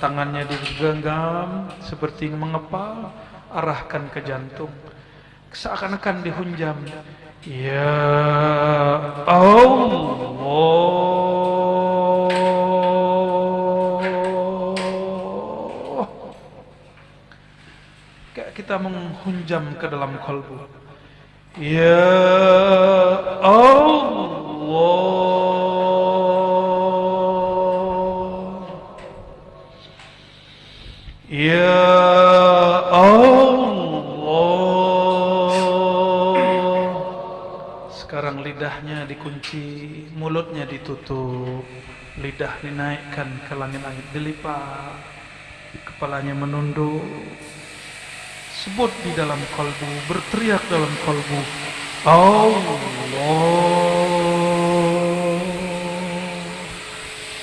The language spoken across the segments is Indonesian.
tangannya digenggam seperti mengepal, arahkan ke jantung. Seakan-akan dihunjam. Ya Allah. Kayak kita menghunjam ke dalam kalbu. Ya Allah. Lidahnya dikunci, mulutnya ditutup, lidah dinaikkan ke langit-langit dilipat, kepalanya menunduk. Sebut di dalam kalbu, berteriak dalam kalbu. Allah.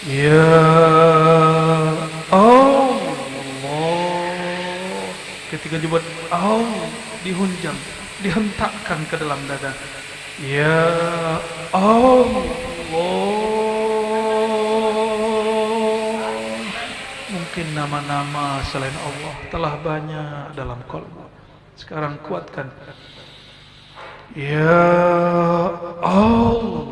Ya Allah. Ketika dibuat Allah, dihunjam, dihentakkan ke dalam dada. Ya Allah. Mungkin nama-nama selain Allah telah banyak dalam kalbu. Sekarang kuatkan. Ya Allah.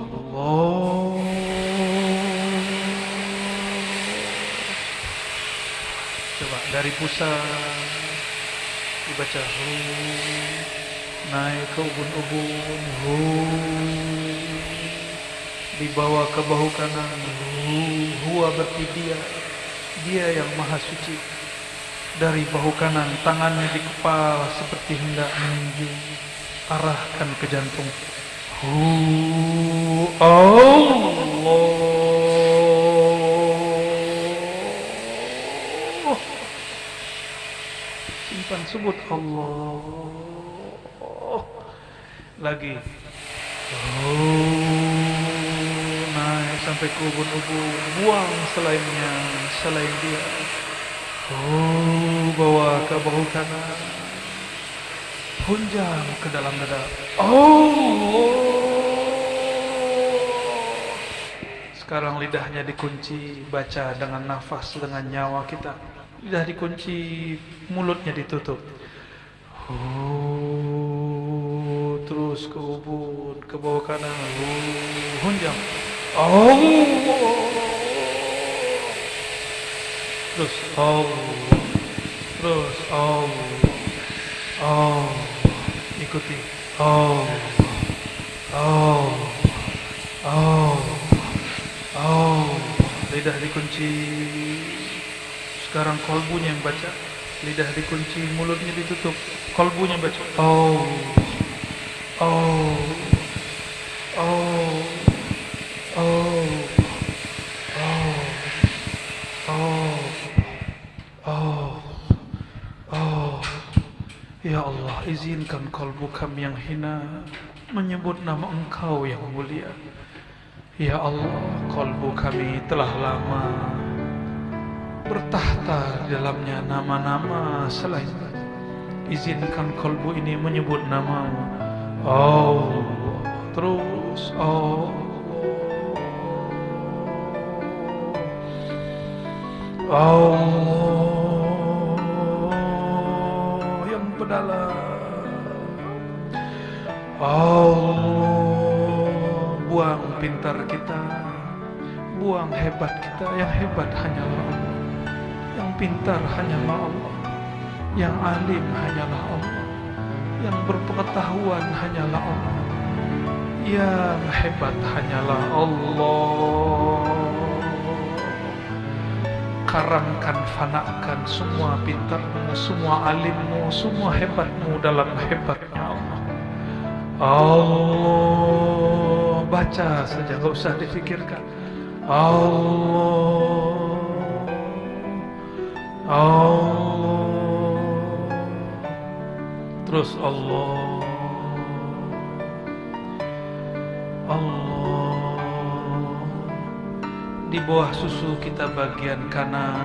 Coba dari pusat dibaca hu naik ke ubun-ubun hu. Dibawa ke bahu kanan hu. Huwa berarti dia. Dia yang maha suci. Dari bahu kanan tangannya di kepala seperti hendak meninju arahkan ke jantung. Hu. Allah. Simpan sebut Allah lagi. Oh, naik sampai ke ubun-ubun. Buang selainnya selain dia. Oh bawa ke bahu kanan. Hunjam ke dalam dada. Oh. Sekarang lidahnya dikunci baca dengan nafas dengan nyawa kita. Lidah dikunci mulutnya ditutup. Oh, terus ke ubun ke bawah kanan. Hunjam oh terus oh terus oh oh ikuti. Oh oh oh oh lidah dikunci. Sekarang kolbunya yang baca. Lidah dikunci mulutnya ditutup. Kolbunya baca. Oh oh oh oh oh oh oh oh ya Allah izinkan kolbu kami yang hina menyebut nama engkau yang mulia ya Allah kolbu kami telah lama bertahta di dalamnya nama-nama selain izinkan kolbu ini menyebut namamu oh terus oh. Allah yang pedalam Allah buang pintar kita. Buang hebat kita. Yang hebat hanyalah Allah. Yang pintar hanyalah Allah. Yang alim hanyalah Allah yang berpengetahuan hanyalah Allah. Yang hebat hanyalah Allah. Karamkan fanakan semua pintarmu semua alimmu semua hebatmu dalam hebatnya Allah. Allah baca saja gak usah difikirkan. Allah. Allah terus Allah. Allah. Di bawah susu kita bagian kanan